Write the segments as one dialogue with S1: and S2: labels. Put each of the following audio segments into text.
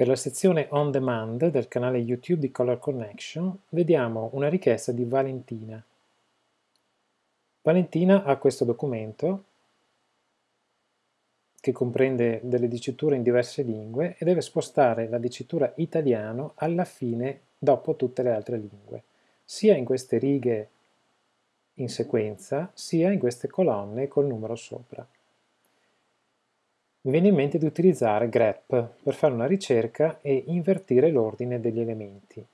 S1: Per la sezione On Demand del canale YouTube di Color Connection vediamo una richiesta di Valentina. Valentina ha questo documento che comprende delle diciture in diverse lingue e deve spostare la dicitura italiano alla fine dopo tutte le altre lingue, sia in queste righe in sequenza, sia in queste colonne col numero sopra mi viene in mente di utilizzare grep per fare una ricerca e invertire l'ordine degli elementi.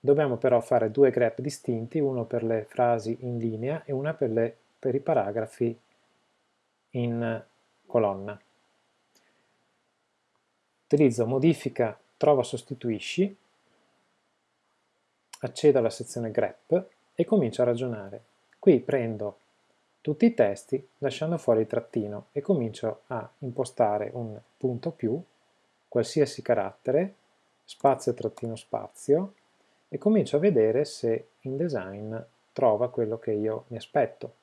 S1: Dobbiamo però fare due grep distinti, uno per le frasi in linea e una per, le, per i paragrafi in colonna. Utilizzo modifica trova sostituisci, accedo alla sezione grep e comincio a ragionare. Qui prendo tutti i testi lasciando fuori il trattino e comincio a impostare un punto più, qualsiasi carattere, spazio trattino spazio e comincio a vedere se InDesign trova quello che io mi aspetto.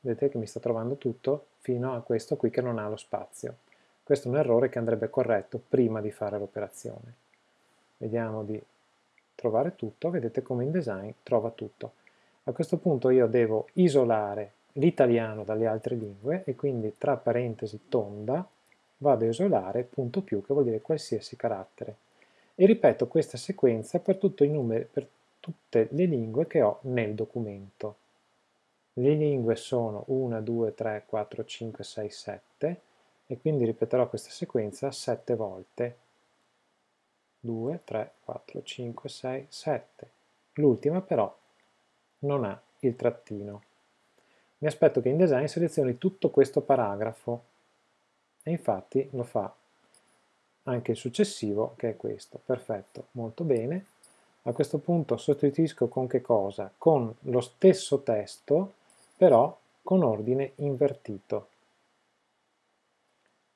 S1: Vedete che mi sta trovando tutto fino a questo qui che non ha lo spazio. Questo è un errore che andrebbe corretto prima di fare l'operazione. Vediamo di trovare tutto, vedete come InDesign trova tutto. A questo punto io devo isolare l'italiano dalle altre lingue e quindi tra parentesi tonda vado a isolare punto più che vuol dire qualsiasi carattere e ripeto questa sequenza per, numeri, per tutte le lingue che ho nel documento. Le lingue sono 1, 2, 3, 4, 5, 6, 7 e quindi ripeterò questa sequenza 7 volte. 2, 3, 4, 5, 6, 7. L'ultima però non ha il trattino mi aspetto che InDesign selezioni tutto questo paragrafo e infatti lo fa anche il successivo che è questo, perfetto, molto bene. A questo punto sostituisco con che cosa? Con lo stesso testo però con ordine invertito.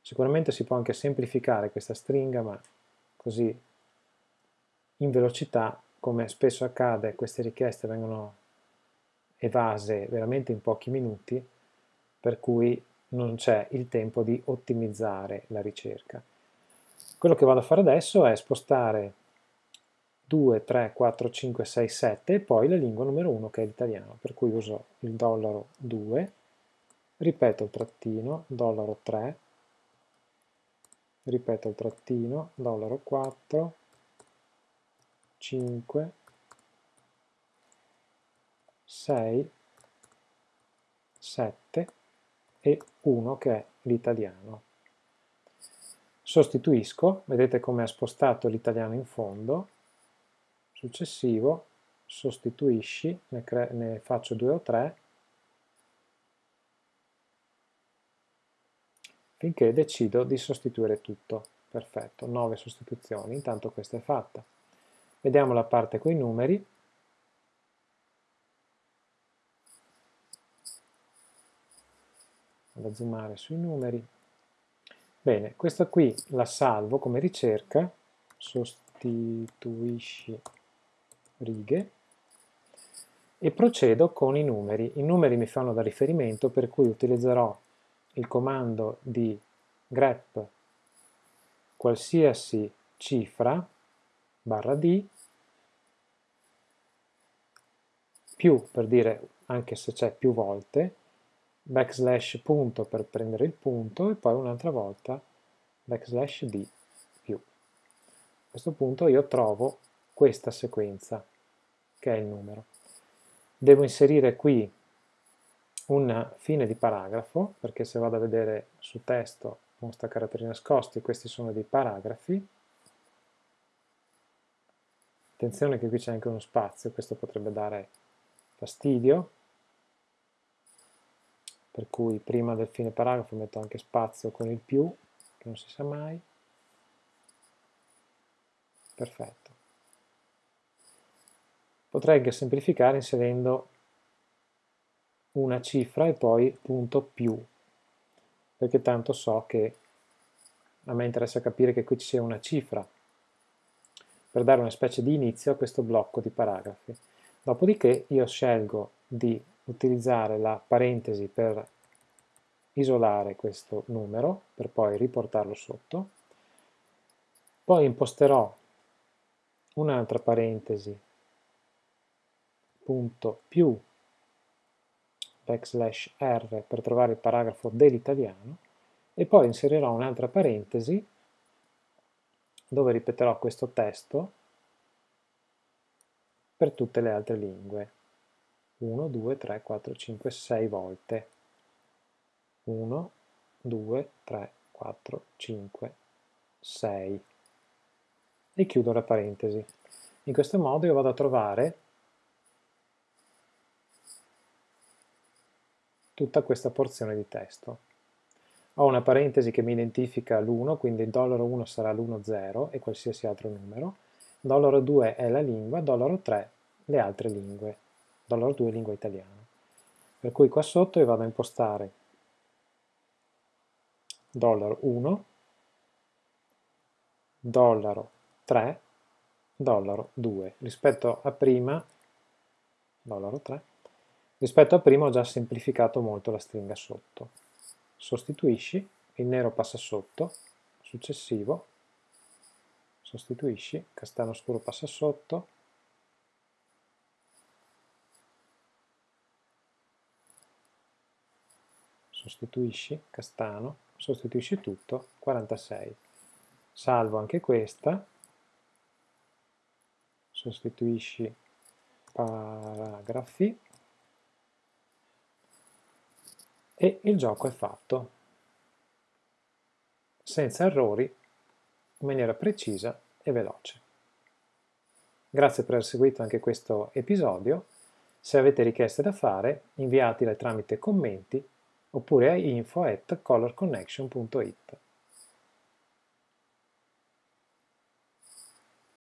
S1: Sicuramente si può anche semplificare questa stringa ma così in velocità come spesso accade queste richieste vengono evase veramente in pochi minuti, per cui non c'è il tempo di ottimizzare la ricerca. Quello che vado a fare adesso è spostare 2, 3, 4, 5, 6, 7 e poi la lingua numero 1 che è l'italiano, per cui uso il dollaro 2, ripeto il trattino, dollaro 3, ripeto il trattino, dollaro 4, 5, 6, 7 e 1 che è l'italiano. Sostituisco, vedete come ha spostato l'italiano in fondo, successivo sostituisci, ne, ne faccio 2 o 3, finché decido di sostituire tutto. Perfetto, 9 sostituzioni, intanto questa è fatta. Vediamo la parte con i numeri, vado a zoomare sui numeri. Bene, questa qui la salvo come ricerca, sostituisci righe, e procedo con i numeri. I numeri mi fanno da riferimento per cui utilizzerò il comando di grep qualsiasi cifra barra d più per dire anche se c'è più volte backslash punto per prendere il punto e poi un'altra volta backslash d più. A questo punto io trovo questa sequenza che è il numero. Devo inserire qui una fine di paragrafo perché se vado a vedere su testo mostra caratteri nascosti, questi sono dei paragrafi. Attenzione che qui c'è anche uno spazio, questo potrebbe dare fastidio, per cui prima del fine paragrafo metto anche spazio con il più, che non si sa mai. Perfetto. Potrei anche semplificare inserendo una cifra e poi punto più, perché tanto so che a me interessa capire che qui ci sia una cifra, per dare una specie di inizio a questo blocco di paragrafi. Dopodiché io scelgo di utilizzare la parentesi per isolare questo numero, per poi riportarlo sotto, Poi imposterò un'altra parentesi, punto più backslash r per trovare il paragrafo dell'italiano e poi inserirò un'altra parentesi dove ripeterò questo testo per tutte le altre lingue. 1, 2, 3, 4, 5, 6 volte. 1, 2, 3, 4, 5, 6. E chiudo la parentesi. In questo modo io vado a trovare tutta questa porzione di testo. Ho una parentesi che mi identifica l'1, quindi il dollaro 1 sarà l'1,0 e qualsiasi altro numero, dollaro 2 è la lingua, dollaro 3 le altre lingue, dollaro 2 lingua italiana. Per cui qua sotto io vado a impostare dollaro 1, dollaro 3, dollaro 2. Rispetto a prima, dollaro 3, rispetto a prima ho già semplificato molto la stringa sotto. Sostituisci, il nero passa sotto, successivo, sostituisci, castano scuro passa sotto, sostituisci, castano, sostituisci tutto, 46. Salvo anche questa, sostituisci paragrafi e il gioco è fatto, senza errori, in maniera precisa e veloce. Grazie per aver seguito anche questo episodio. Se avete richieste da fare, inviatele tramite commenti oppure a info at colorconnection.it.